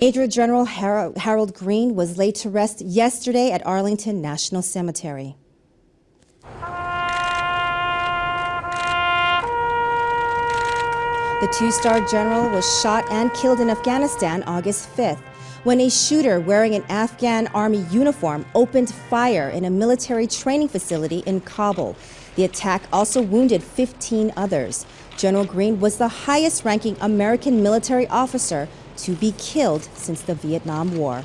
Major General Harold Green was laid to rest yesterday at Arlington National Cemetery. The two-star general was shot and killed in Afghanistan August 5th when a shooter wearing an Afghan army uniform opened fire in a military training facility in Kabul. The attack also wounded 15 others. General Green was the highest ranking American military officer to be killed since the Vietnam War.